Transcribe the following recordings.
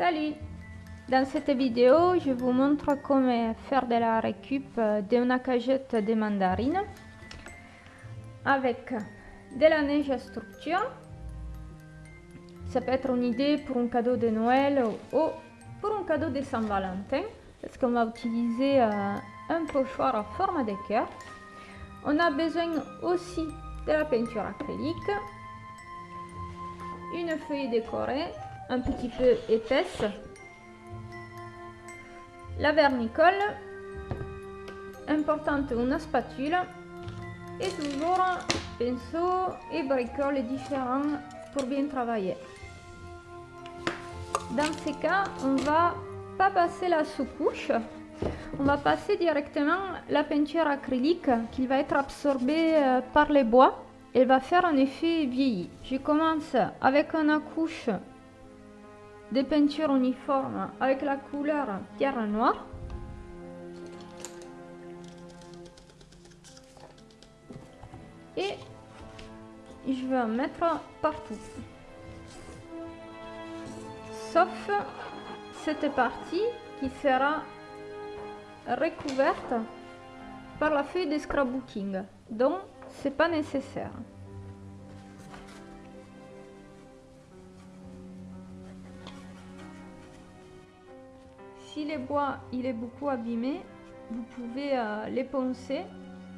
Salut Dans cette vidéo, je vous montre comment faire de la récup d'une cagette de mandarines avec de la neige à structure. Ça peut être une idée pour un cadeau de Noël ou pour un cadeau de Saint-Valentin parce qu'on va utiliser euh, un pochoir en forme de cœur. On a besoin aussi de la peinture acrylique, une feuille décorée un petit peu épaisse, la vernicole, importante une spatule et toujours pinceau et bricole différents pour bien travailler. Dans ces cas, on va pas passer la sous-couche, on va passer directement la peinture acrylique qui va être absorbée euh, par les bois. Elle va faire un effet vieilli. Je commence avec une couche de peinture uniforme avec la couleur pierre noire. Et je vais en mettre partout. Sauf cette partie qui sera recouverte par la feuille de scrapbooking. Donc, c'est pas nécessaire. Si les bois est beaucoup abîmé, vous pouvez euh, les poncer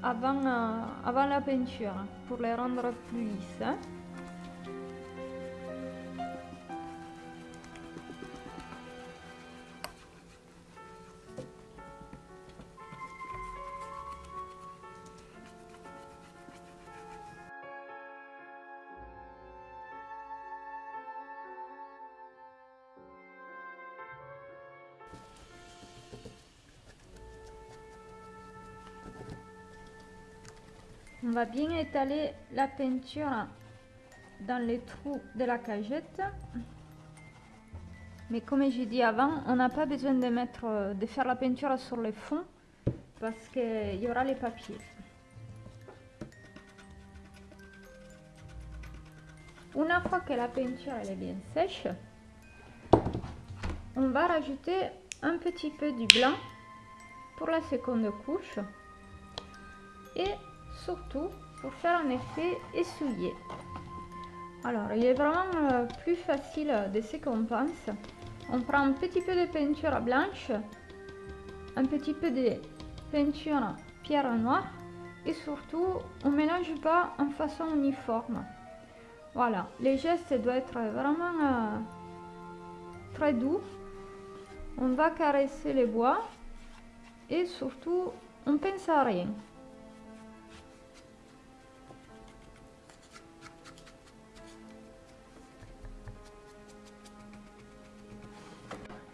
avant, euh, la peinture pour les rendre plus lisses. Hein. On va bien étaler la peinture dans les trous de la cagette. Mais comme j'ai dit avant, on n'a pas besoin de, mettre, de faire la peinture sur le fond parce qu'il y aura les papiers. Une fois que la peinture est bien sèche, on va rajouter un petit peu du blanc pour la seconde couche et surtout pour faire un effet essuyé. Alors, il est vraiment euh, plus facile de ce qu'on pense. On prend un petit peu de peinture blanche, un petit peu de peinture pierre noire et surtout, on mélange pas en façon uniforme. Voilà, les gestes doivent être vraiment euh, très doux. On va caresser les bois et surtout, on pense à rien.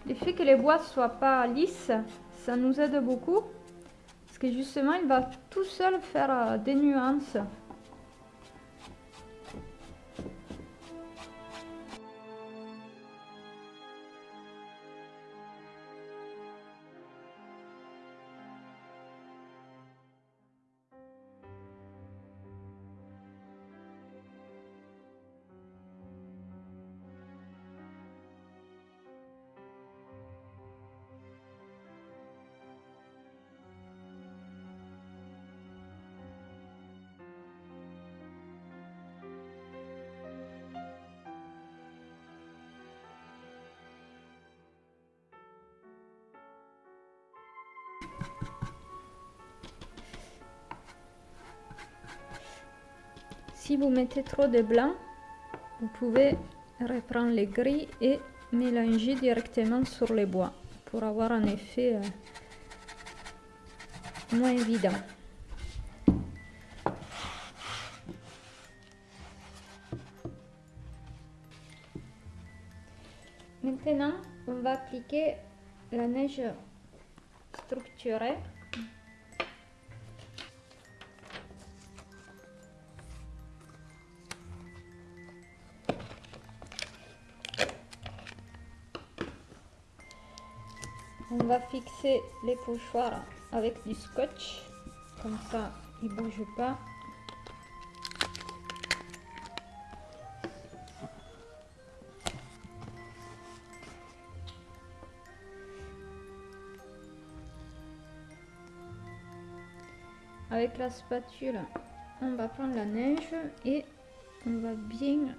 Le fait que les bois soient pas lisses, ça nous aide beaucoup. Parce que justement, il va tout seul faire euh, des nuances. Si vous mettez trop de blanc, vous pouvez reprendre les gris et mélanger directement sur les bois pour avoir un effet euh, moins évident. Maintenant, on va appliquer la neige structurée on va fixer les pochoirs avec du scotch. Comme ça ils bougent pas. Avec la spatule on va prendre la neige et on va bien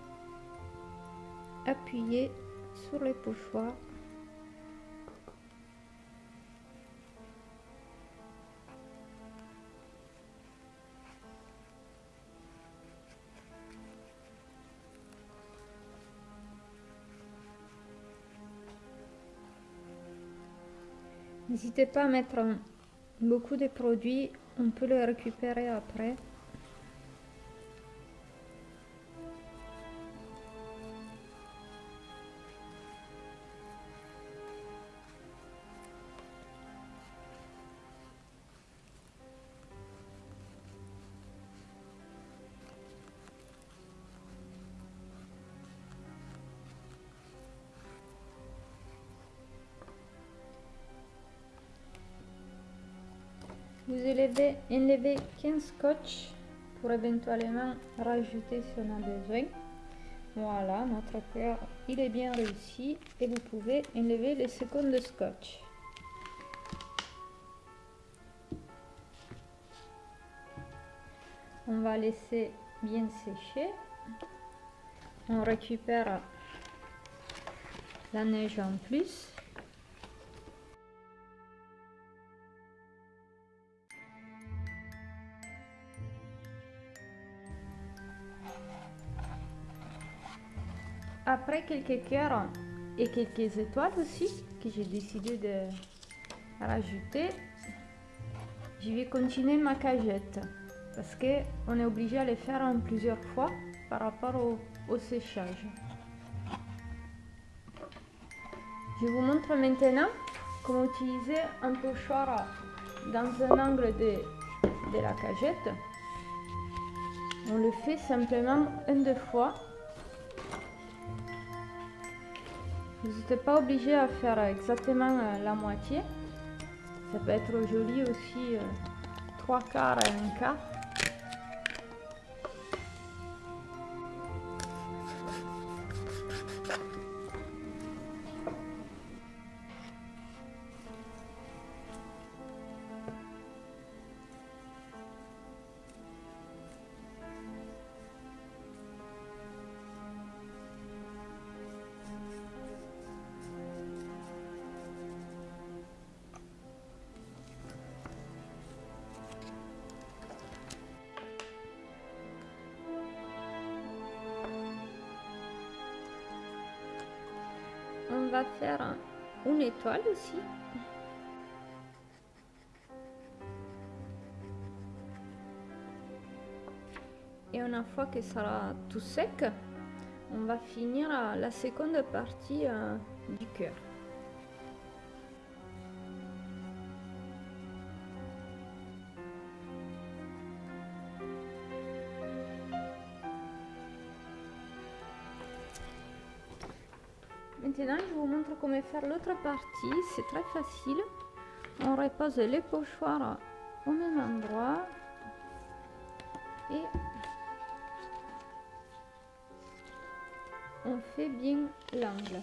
appuyer sur les pochoirs. N'hésitez pas à mettre beaucoup de produits, on peut les récupérer après. Vous élevez, enlevez 15 scotch pour éventuellement rajouter si on a besoin. Voilà, notre cœur, il est bien réussi et vous pouvez enlever les secondes de scotch. On va laisser bien sécher. On récupère la neige en plus. Après quelques cœurs et quelques étoiles aussi que j'ai décidé de rajouter, je vais continuer ma cagette parce que on est obligé à les faire plusieurs fois par rapport au, séchage. Je vous montre maintenant comment utiliser un pochoir dans un angle de, de la cagette. On le fait simplement une deux fois Vous n'êtes pas obligé à faire exactement euh, la moitié. Ça peut être joli aussi, euh, trois quarts et un quart. Faire une étoile aussi. Et une fois que ça sera tout sec, on va finir la seconde partie euh, du cœur. Maintenant, je vous montre comment faire l'autre partie. C'est très facile. On repose les pochoirs au même endroit. Et on fait bien l'angle.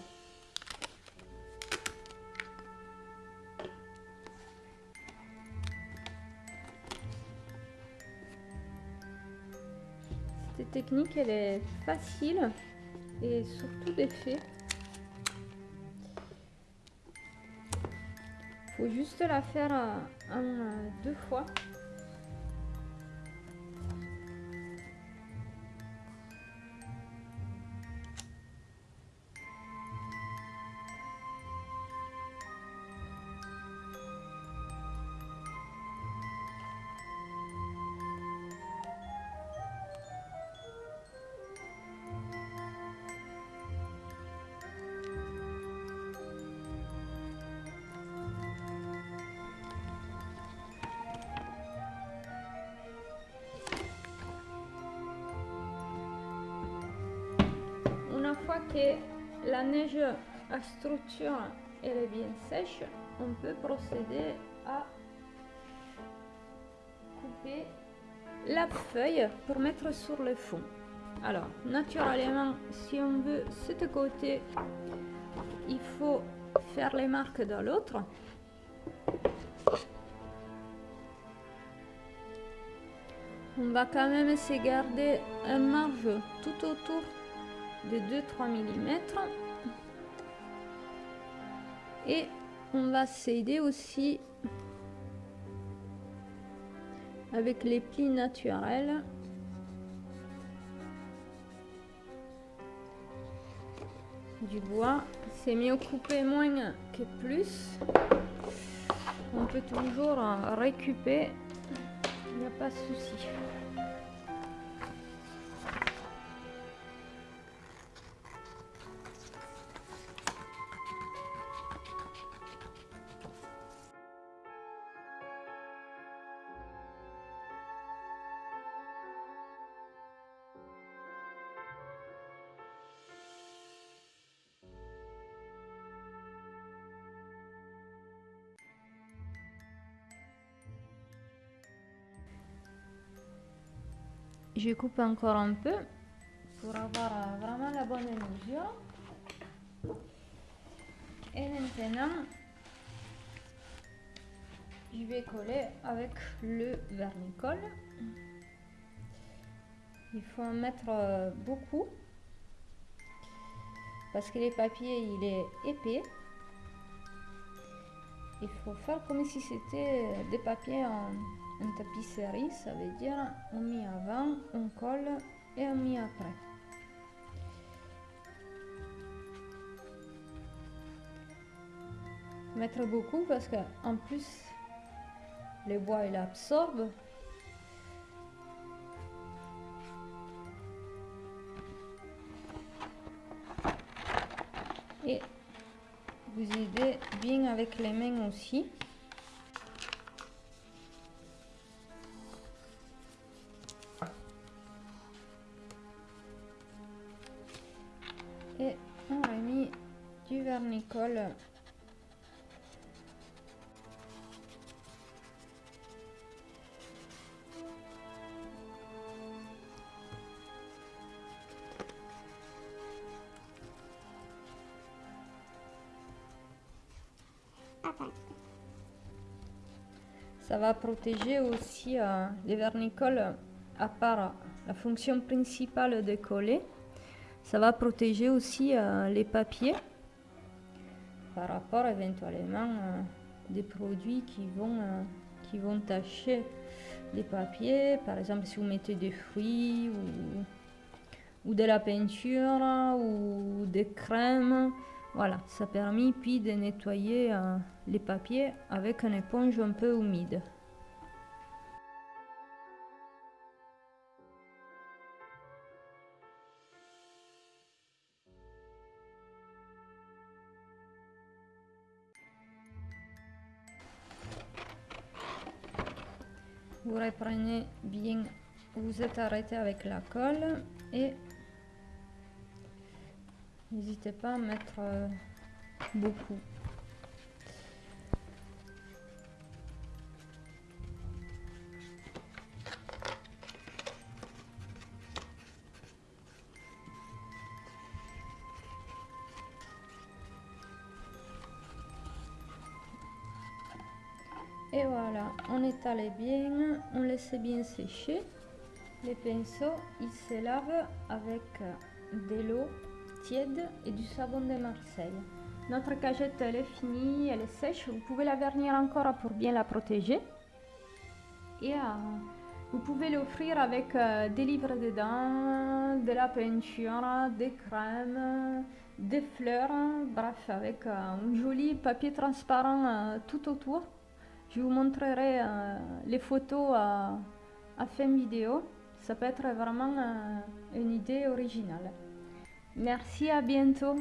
Cette technique, elle est facile et surtout d'effet. Faut juste la faire euh, un, euh, deux fois la neige à structure est bien sèche, on peut procéder à couper la feuille pour mettre sur le fond. Alors, naturellement, si on veut ce côté, il faut faire les marques dans l'autre. On va quand même de garder un marge tout autour de 2-3 mm. Et on va s'aider aussi avec les plis naturels. Du bois, c'est mieux couper moins que plus. On peut toujours récupérer, il n'y a pas de souci. Je coupe encore un peu pour avoir euh, vraiment la bonne mesure. Et maintenant, je vais coller avec le vernicole. Il faut en mettre euh, beaucoup parce que les papiers il est épais. Il faut faire comme si c'était des papiers en tapisserie, ça veut dire on met avant, on colle et on met après. Mettre beaucoup parce que en plus le bois il absorbe. Et vous aidez bien avec les mains aussi. Nicole. Ça va protéger aussi euh, les vernicoles, à part la fonction principale de coller. Ça va protéger aussi euh, les papiers par rapport éventuellement euh, des produits qui vont, euh, tacher les papiers. Par exemple, si vous mettez des fruits ou, de la peinture ou des crèmes. Voilà, ça permet puis de nettoyer euh, les papiers avec une éponge un peu humide. Vous reprenez bien, vous êtes arrêté avec la colle et n'hésitez pas à mettre euh, beaucoup. Étale bien, on laisse bien sécher. Les pinceaux, ils se lavent avec de l'eau tiède et du savon de Marseille. Notre cagette, elle est finie, elle est sèche. Vous pouvez la vernir encore pour bien la protéger. Et euh, vous pouvez l'offrir avec euh, des livres dedans, de la peinture, des crèmes, des fleurs, bref, avec euh, un joli papier transparent tout autour. Je vous montrerai euh, les photos à, fin vidéo. Ça peut être vraiment euh, une idée originale. Merci, à bientôt.